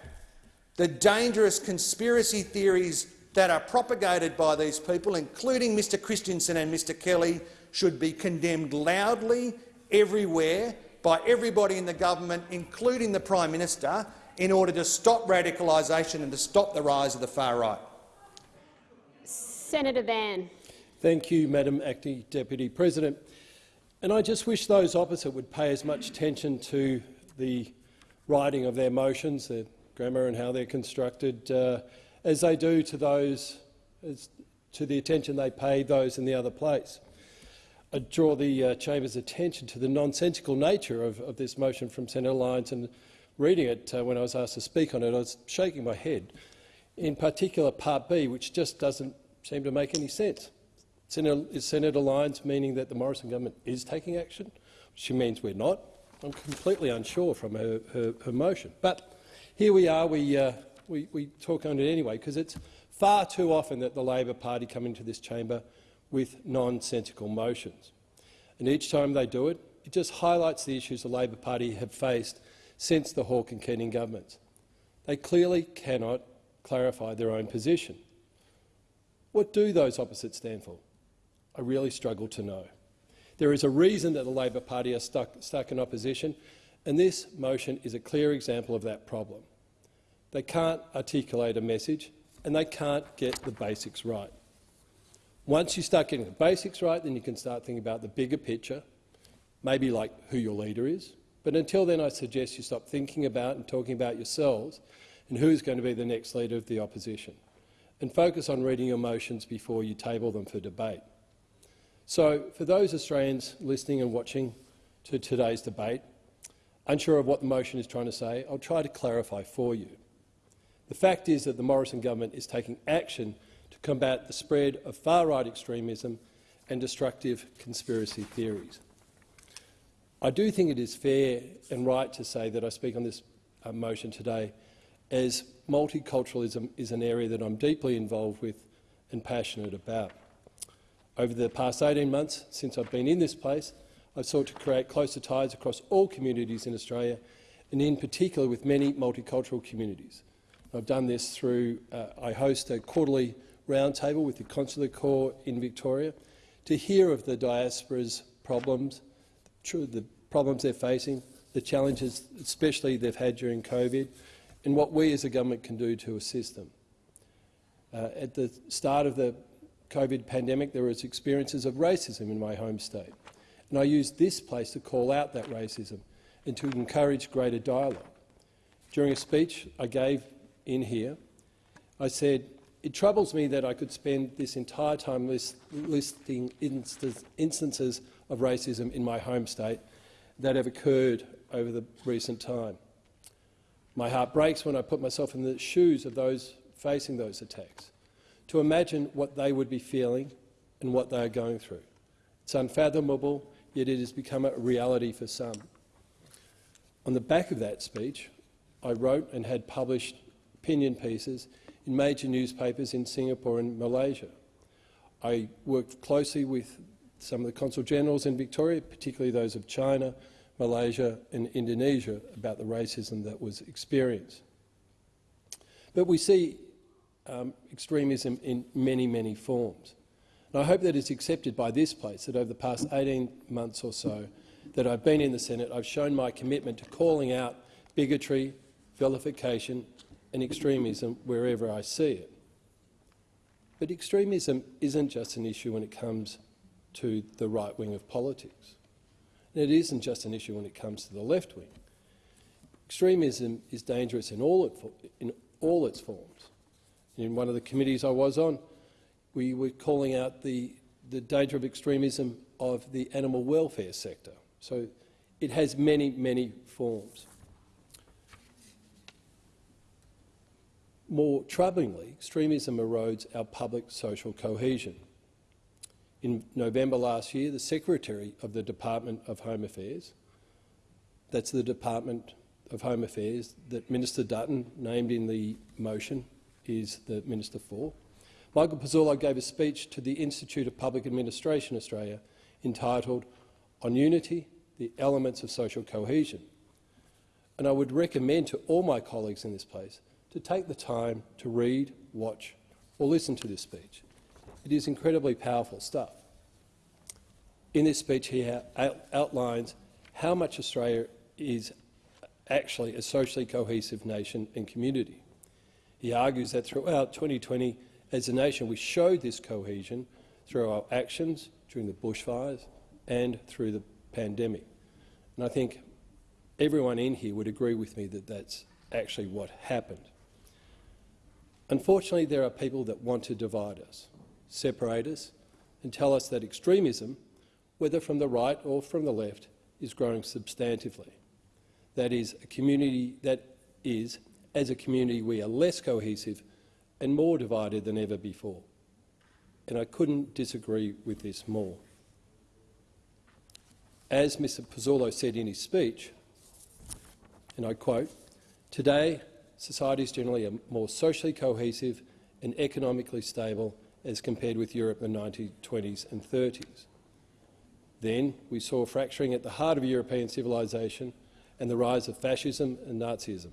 the dangerous conspiracy theories that are propagated by these people, including Mr Christensen and Mr Kelly, should be condemned loudly everywhere by everybody in the government, including the Prime Minister, in order to stop radicalisation and to stop the rise of the far right. Senator Van. Thank you, Madam Acting Deputy President. And I just wish those opposite would pay as much attention to the writing of their motions, their grammar and how they're constructed, uh, as they do to those, to the attention they pay those in the other place. I draw the uh, chamber's attention to the nonsensical nature of, of, this motion from Senator Lyons, and reading it uh, when I was asked to speak on it, I was shaking my head. In particular, Part B, which just doesn't seem to make any sense. Senator, is Senator Lyons meaning that the Morrison government is taking action? She means we're not. I'm completely unsure from her, her, her motion. But here we are. We, uh, we, we talk on it anyway because it's far too often that the Labor Party come into this chamber with nonsensical motions. And each time they do it, it just highlights the issues the Labor Party have faced since the Hawke and Keating governments. They clearly cannot clarify their own position. What do those opposites stand for? I really struggle to know. There is a reason that the Labor Party are stuck, stuck in opposition, and this motion is a clear example of that problem. They can't articulate a message and they can't get the basics right. Once you start getting the basics right, then you can start thinking about the bigger picture, maybe like who your leader is. But until then, I suggest you stop thinking about and talking about yourselves and who is going to be the next leader of the opposition, and focus on reading your motions before you table them for debate. So, for those Australians listening and watching to today's debate, unsure of what the motion is trying to say, I'll try to clarify for you. The fact is that the Morrison government is taking action to combat the spread of far-right extremism and destructive conspiracy theories. I do think it is fair and right to say that I speak on this uh, motion today as multiculturalism is an area that I'm deeply involved with and passionate about. Over the past 18 months, since I've been in this place, I've sought to create closer ties across all communities in Australia, and in particular with many multicultural communities. I've done this through, uh, I host a quarterly roundtable with the Consular Corps in Victoria to hear of the diaspora's problems, the problems they're facing, the challenges especially they've had during COVID, and what we as a government can do to assist them. Uh, at the start of the COVID pandemic, there was experiences of racism in my home state. And I used this place to call out that racism and to encourage greater dialogue. During a speech I gave in here, I said, it troubles me that I could spend this entire time list, listing instances of racism in my home state that have occurred over the recent time. My heart breaks when I put myself in the shoes of those facing those attacks to imagine what they would be feeling and what they are going through. It's unfathomable, yet it has become a reality for some. On the back of that speech, I wrote and had published opinion pieces in major newspapers in Singapore and Malaysia. I worked closely with some of the consul generals in Victoria, particularly those of China, Malaysia and Indonesia, about the racism that was experienced. But we see um, extremism in many, many forms. And I hope that it's accepted by this place that over the past 18 months or so that I've been in the Senate, I've shown my commitment to calling out bigotry, vilification and extremism wherever I see it. But extremism isn't just an issue when it comes to the right wing of politics. And it isn't just an issue when it comes to the left wing. Extremism is dangerous in all, it, in all its forms. In one of the committees I was on, we were calling out the, the danger of extremism of the animal welfare sector. So it has many, many forms. more troublingly, extremism erodes our public social cohesion. In November last year, the Secretary of the Department of Home Affairs, that's the Department of Home Affairs that Minister Dutton, named in the motion, is the Minister for, Michael Pezzullo gave a speech to the Institute of Public Administration Australia entitled On Unity, the Elements of Social Cohesion. And I would recommend to all my colleagues in this place to take the time to read, watch or listen to this speech. It is incredibly powerful stuff. In this speech he outlines how much Australia is actually a socially cohesive nation and community. He argues that throughout 2020 as a nation, we showed this cohesion through our actions during the bushfires and through the pandemic. And I think everyone in here would agree with me that that's actually what happened. Unfortunately, there are people that want to divide us, separate us, and tell us that extremism, whether from the right or from the left, is growing substantively. That is, a community that is, as a community, we are less cohesive and more divided than ever before. And I couldn't disagree with this more. As Mr Pezzullo said in his speech, and I quote, today societies generally are more socially cohesive and economically stable as compared with Europe in the 1920s and 30s. Then we saw fracturing at the heart of European civilisation and the rise of fascism and Nazism.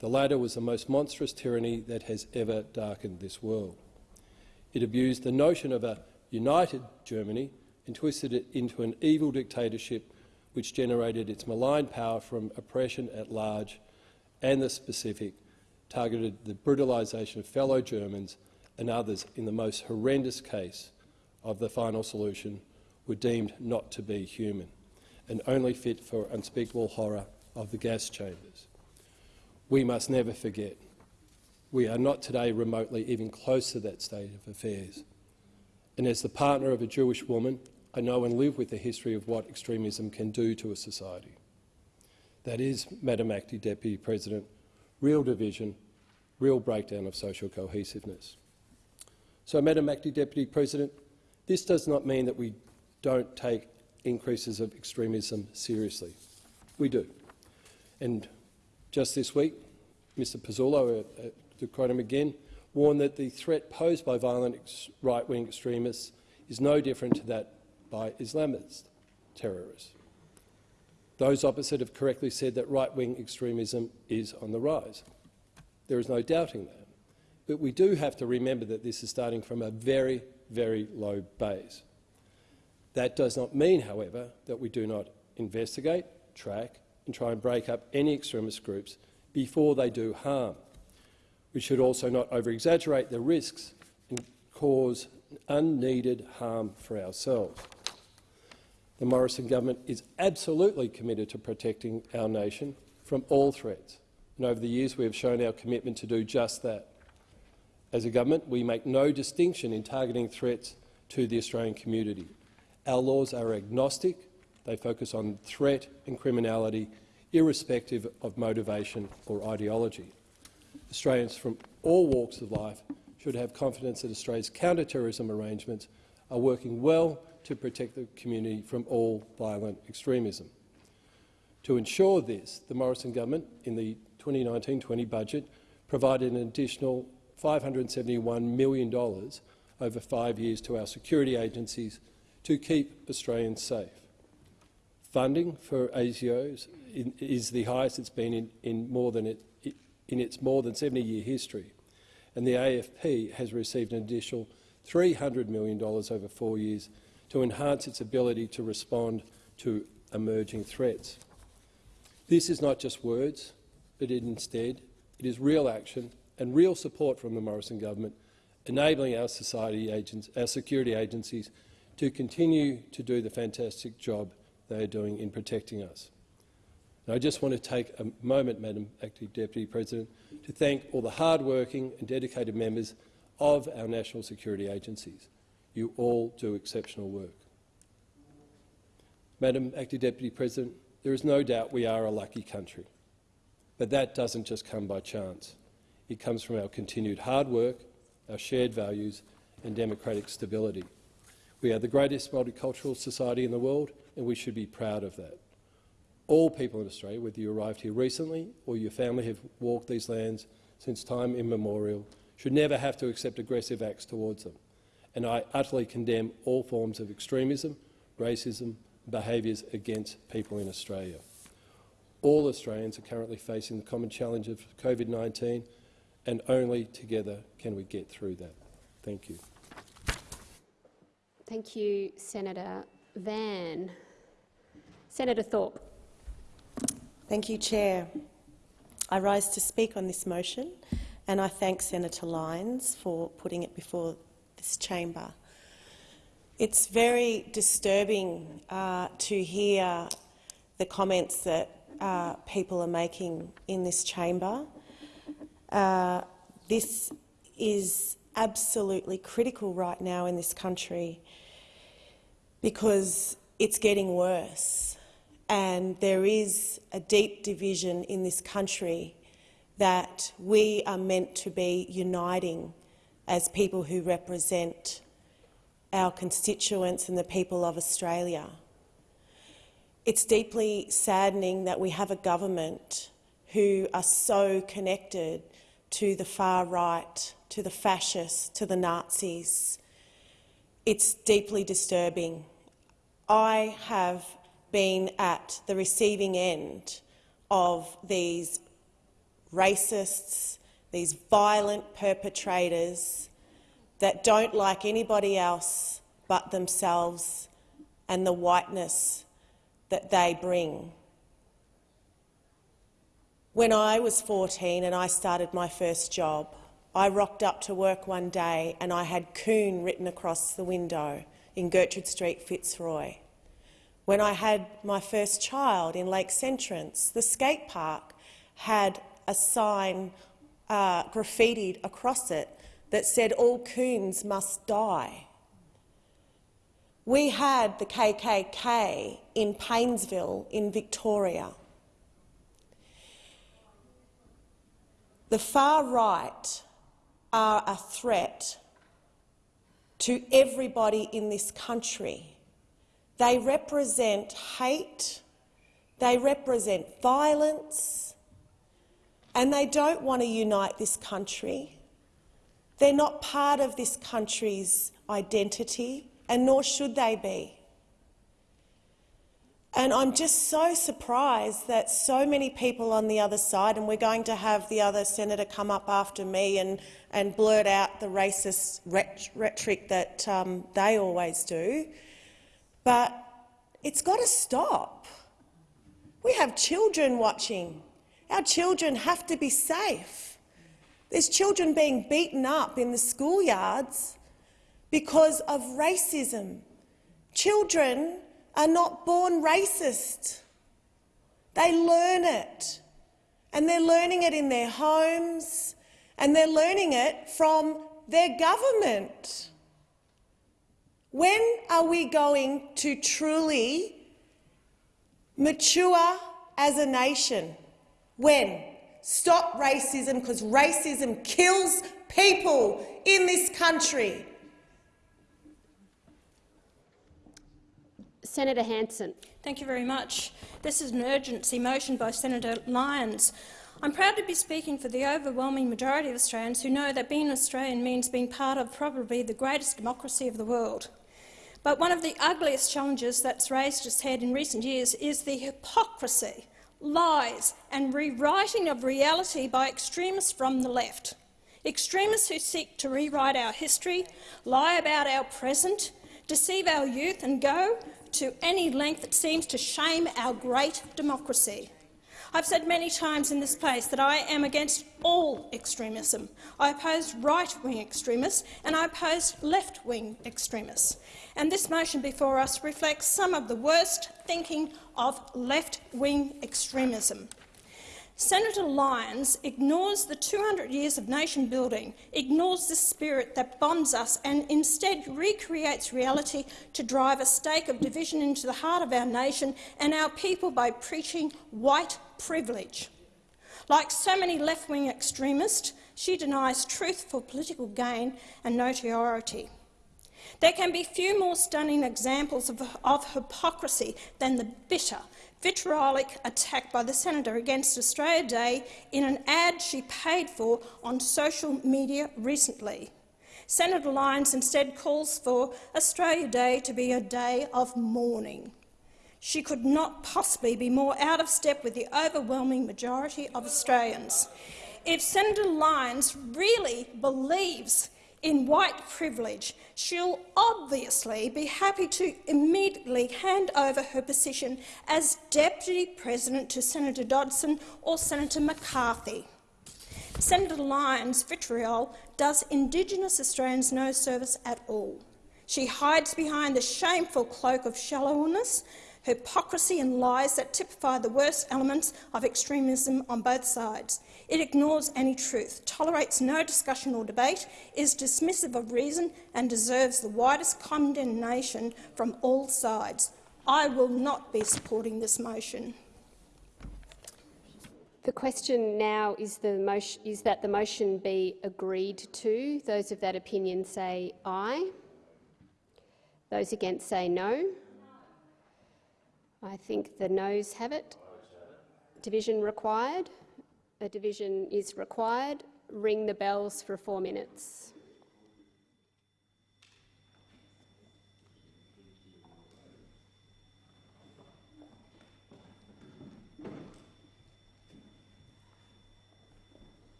The latter was the most monstrous tyranny that has ever darkened this world. It abused the notion of a united Germany and twisted it into an evil dictatorship which generated its malign power from oppression at large and the specific, targeted the brutalisation of fellow Germans and others in the most horrendous case of the final solution were deemed not to be human and only fit for unspeakable horror of the gas chambers we must never forget. We are not today remotely even close to that state of affairs. And as the partner of a Jewish woman, I know and live with the history of what extremism can do to a society. That is, Madam Acting Deputy President, real division, real breakdown of social cohesiveness. So, Madam Acting Deputy President, this does not mean that we don't take increases of extremism seriously. We do. And just this week, Mr Pezzullo, uh, uh, to quote him again, warned that the threat posed by violent right-wing extremists is no different to that by Islamist terrorists. Those opposite have correctly said that right-wing extremism is on the rise. There is no doubting that. But we do have to remember that this is starting from a very, very low base. That does not mean, however, that we do not investigate, track and try and break up any extremist groups before they do harm. We should also not over-exaggerate the risks and cause unneeded harm for ourselves. The Morrison government is absolutely committed to protecting our nation from all threats, and over the years we have shown our commitment to do just that. As a government, we make no distinction in targeting threats to the Australian community. Our laws are agnostic they focus on threat and criminality, irrespective of motivation or ideology. Australians from all walks of life should have confidence that Australia's counter-terrorism arrangements are working well to protect the community from all violent extremism. To ensure this, the Morrison government, in the 2019-20 budget, provided an additional $571 million over five years to our security agencies to keep Australians safe. Funding for ASIOs is the highest it's been in, in, more than it, in its more than 70-year history, and the AFP has received an additional $300 million over four years to enhance its ability to respond to emerging threats. This is not just words, but it instead it is real action and real support from the Morrison government, enabling our, society agents, our security agencies to continue to do the fantastic job they are doing in protecting us. And I just want to take a moment, Madam Acting Deputy President, to thank all the hard-working and dedicated members of our national security agencies. You all do exceptional work. Madam Acting Deputy President, there is no doubt we are a lucky country. But that doesn't just come by chance. It comes from our continued hard work, our shared values and democratic stability. We are the greatest multicultural society in the world and we should be proud of that. All people in Australia, whether you arrived here recently or your family have walked these lands since time immemorial, should never have to accept aggressive acts towards them. And I utterly condemn all forms of extremism, racism behaviours against people in Australia. All Australians are currently facing the common challenge of COVID-19 and only together can we get through that. Thank you. Thank you, Senator Van. Senator Thorpe. Thank you, Chair. I rise to speak on this motion and I thank Senator Lyons for putting it before this chamber. It's very disturbing uh, to hear the comments that uh, people are making in this chamber. Uh, this is absolutely critical right now in this country because it's getting worse and there is a deep division in this country that we are meant to be uniting as people who represent our constituents and the people of Australia. It's deeply saddening that we have a government who are so connected to the far right, to the fascists, to the Nazis. It's deeply disturbing. I have been at the receiving end of these racists, these violent perpetrators that don't like anybody else but themselves and the whiteness that they bring. When I was 14 and I started my first job, I rocked up to work one day and I had coon written across the window in Gertrude Street, Fitzroy. When I had my first child in Lakes Entrance, the skate park had a sign uh, graffitied across it that said all coons must die. We had the KKK in Paynesville in Victoria. The far right are a threat to everybody in this country. They represent hate, they represent violence, and they don't want to unite this country. They're not part of this country's identity, and nor should they be. And I'm just so surprised that so many people on the other side, and we're going to have the other senator come up after me and, and blurt out the racist rhetoric that um, they always do, but it's got to stop. We have children watching. Our children have to be safe. There's children being beaten up in the schoolyards because of racism. Children are not born racist. They learn it. And they're learning it in their homes, and they're learning it from their government. When are we going to truly mature as a nation? When? Stop racism, because racism kills people in this country. Senator Hanson. Thank you very much. This is an urgency motion by Senator Lyons. I'm proud to be speaking for the overwhelming majority of Australians who know that being Australian means being part of probably the greatest democracy of the world. But one of the ugliest challenges that's raised its head in recent years is the hypocrisy, lies and rewriting of reality by extremists from the left. Extremists who seek to rewrite our history, lie about our present, deceive our youth and go to any length that seems to shame our great democracy. I've said many times in this place that I am against all extremism. I oppose right-wing extremists and I oppose left-wing extremists. And this motion before us reflects some of the worst thinking of left-wing extremism. Senator Lyons ignores the 200 years of nation building, ignores the spirit that bonds us and instead recreates reality to drive a stake of division into the heart of our nation and our people by preaching white privilege. Like so many left-wing extremists, She denies truth for political gain and notoriety. There can be few more stunning examples of, of hypocrisy than the bitter, vitriolic attack by the senator against Australia Day in an ad she paid for on social media recently. Senator Lyons instead calls for Australia Day to be a day of mourning. She could not possibly be more out of step with the overwhelming majority of Australians. If Senator Lyons really believes in white privilege, she'll obviously be happy to immediately hand over her position as Deputy President to Senator Dodson or Senator McCarthy. Senator Lines' vitriol does Indigenous Australians no service at all. She hides behind the shameful cloak of shallowness, hypocrisy and lies that typify the worst elements of extremism on both sides. It ignores any truth, tolerates no discussion or debate, is dismissive of reason and deserves the widest condemnation from all sides. I will not be supporting this motion. The question now is, the motion, is that the motion be agreed to. Those of that opinion say aye. Those against say no. I think the noes have it. Division required. A division is required. Ring the bells for four minutes.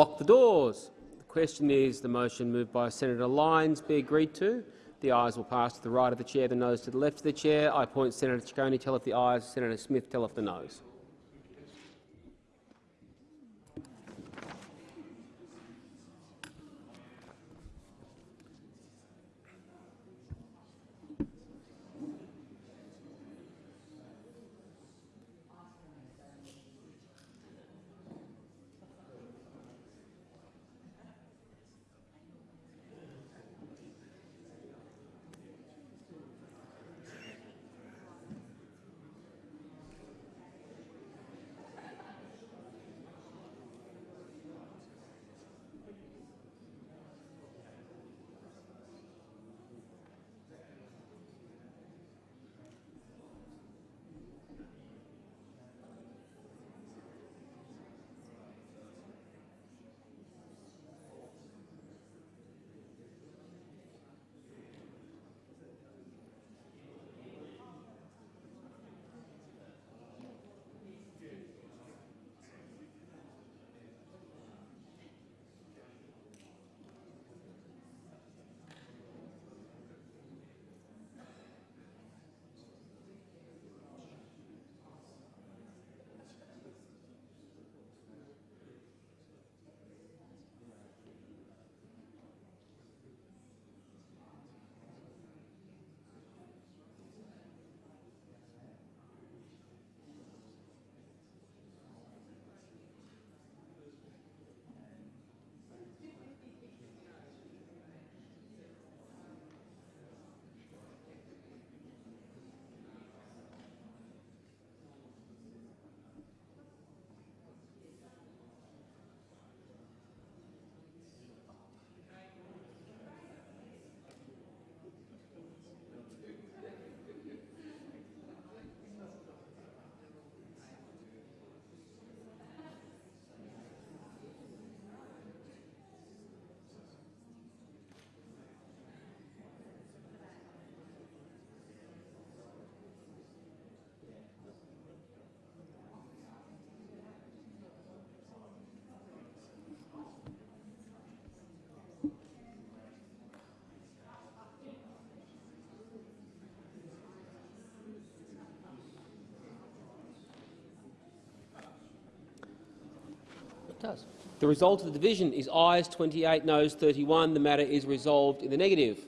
Lock the doors. The question is the motion moved by Senator Lines be agreed to. The ayes will pass to the right of the chair, the noes to the left of the chair. I appoint Senator Ciccone. Tell if the ayes, Senator Smith. Tell if the noes. The result of the division is ayes 28, noes 31. The matter is resolved in the negative.